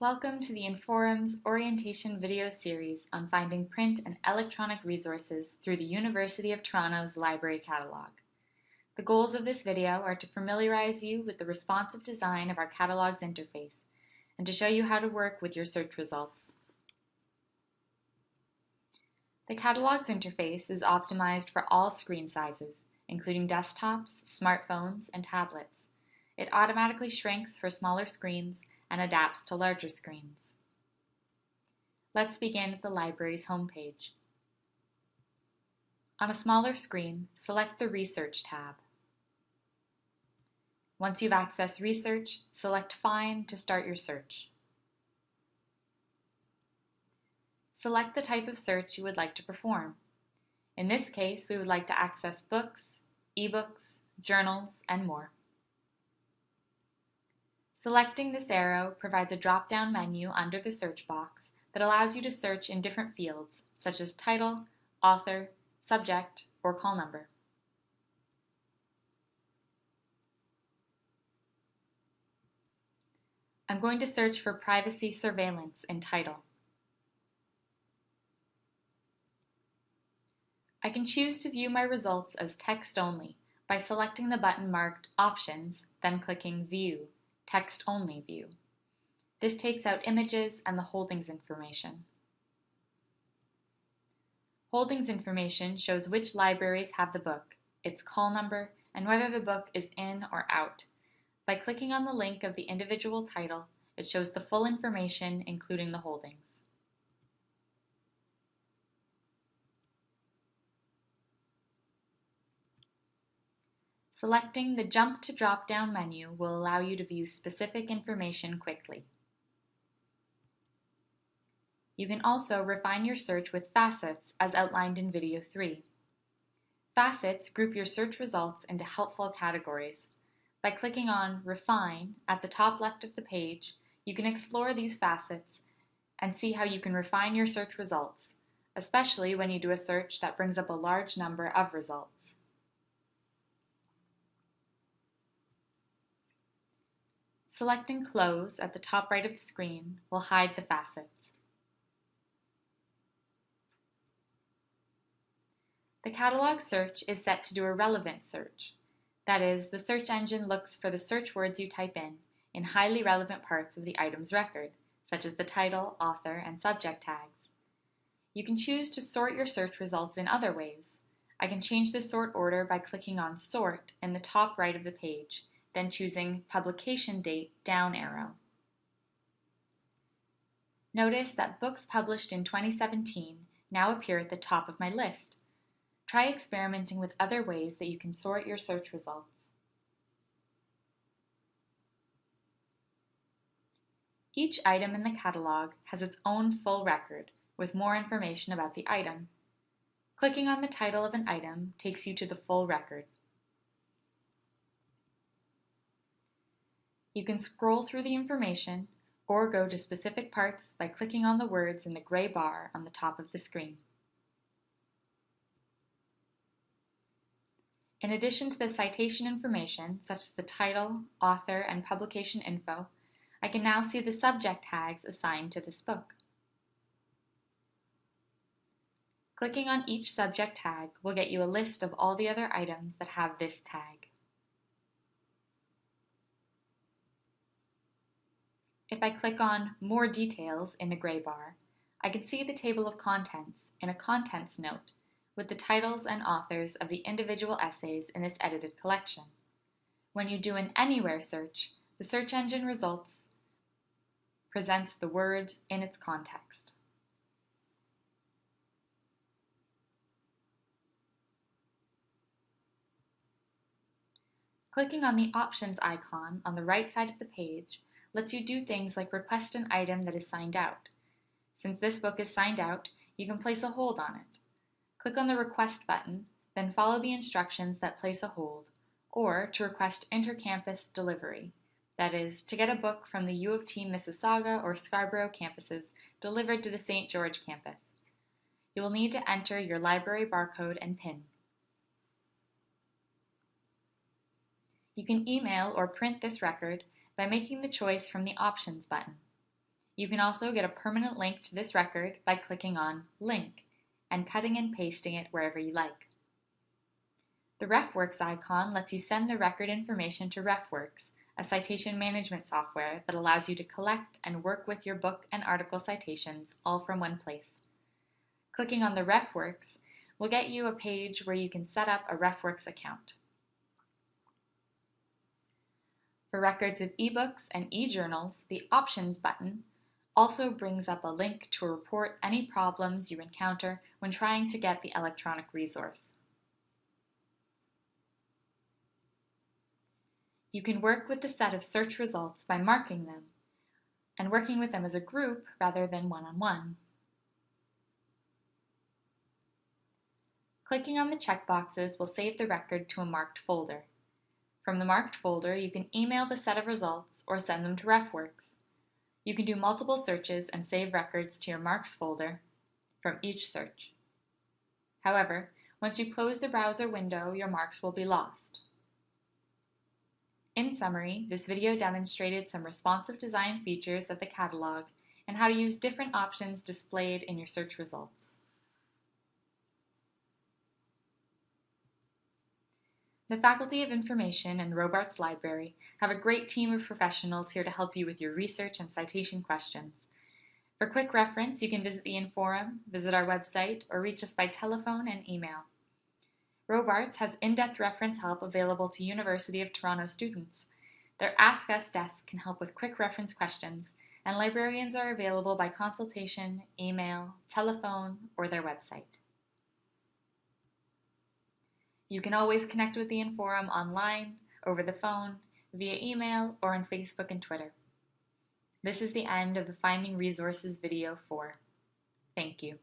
Welcome to the Inforum's orientation video series on finding print and electronic resources through the University of Toronto's library catalog. The goals of this video are to familiarize you with the responsive design of our catalog's interface and to show you how to work with your search results. The catalog's interface is optimized for all screen sizes, including desktops, smartphones, and tablets. It automatically shrinks for smaller screens and adapts to larger screens. Let's begin at the library's homepage. On a smaller screen, select the Research tab. Once you've accessed Research, select Find to start your search. Select the type of search you would like to perform. In this case, we would like to access books, ebooks, journals, and more. Selecting this arrow provides a drop-down menu under the search box that allows you to search in different fields, such as title, author, subject, or call number. I'm going to search for privacy surveillance in title. I can choose to view my results as text only by selecting the button marked Options, then clicking View text-only view. This takes out images and the holdings information. Holdings information shows which libraries have the book, its call number, and whether the book is in or out. By clicking on the link of the individual title, it shows the full information including the holdings. Selecting the Jump to drop-down menu will allow you to view specific information quickly. You can also refine your search with facets as outlined in video 3. Facets group your search results into helpful categories. By clicking on Refine at the top left of the page, you can explore these facets and see how you can refine your search results, especially when you do a search that brings up a large number of results. Selecting Close at the top right of the screen will hide the facets. The catalog search is set to do a relevant search. That is, the search engine looks for the search words you type in in highly relevant parts of the item's record, such as the title, author, and subject tags. You can choose to sort your search results in other ways. I can change the sort order by clicking on Sort in the top right of the page then choosing Publication Date down arrow. Notice that books published in 2017 now appear at the top of my list. Try experimenting with other ways that you can sort your search results. Each item in the catalog has its own full record with more information about the item. Clicking on the title of an item takes you to the full record. You can scroll through the information or go to specific parts by clicking on the words in the gray bar on the top of the screen. In addition to the citation information, such as the title, author, and publication info, I can now see the subject tags assigned to this book. Clicking on each subject tag will get you a list of all the other items that have this tag. If I click on More Details in the gray bar, I can see the table of contents in a contents note with the titles and authors of the individual essays in this edited collection. When you do an Anywhere search, the search engine results presents the word in its context. Clicking on the Options icon on the right side of the page lets you do things like request an item that is signed out. Since this book is signed out, you can place a hold on it. Click on the Request button, then follow the instructions that place a hold, or to request intercampus delivery, that is, to get a book from the U of T Mississauga or Scarborough campuses delivered to the St. George campus. You will need to enter your library barcode and PIN. You can email or print this record by making the choice from the Options button. You can also get a permanent link to this record by clicking on Link and cutting and pasting it wherever you like. The RefWorks icon lets you send the record information to RefWorks, a citation management software that allows you to collect and work with your book and article citations all from one place. Clicking on the RefWorks will get you a page where you can set up a RefWorks account. For records of ebooks and e-journals, the Options button also brings up a link to report any problems you encounter when trying to get the electronic resource. You can work with the set of search results by marking them and working with them as a group rather than one-on-one. -on -one. Clicking on the checkboxes will save the record to a marked folder. From the marked folder, you can email the set of results or send them to RefWorks. You can do multiple searches and save records to your marks folder from each search. However, once you close the browser window, your marks will be lost. In summary, this video demonstrated some responsive design features of the catalog and how to use different options displayed in your search results. The Faculty of Information and Robarts Library have a great team of professionals here to help you with your research and citation questions. For quick reference, you can visit the Inforum, visit our website, or reach us by telephone and email. Robarts has in-depth reference help available to University of Toronto students. Their Ask Us desk can help with quick reference questions, and librarians are available by consultation, email, telephone, or their website. You can always connect with the Inforum online, over the phone, via email, or on Facebook and Twitter. This is the end of the Finding Resources video 4. Thank you.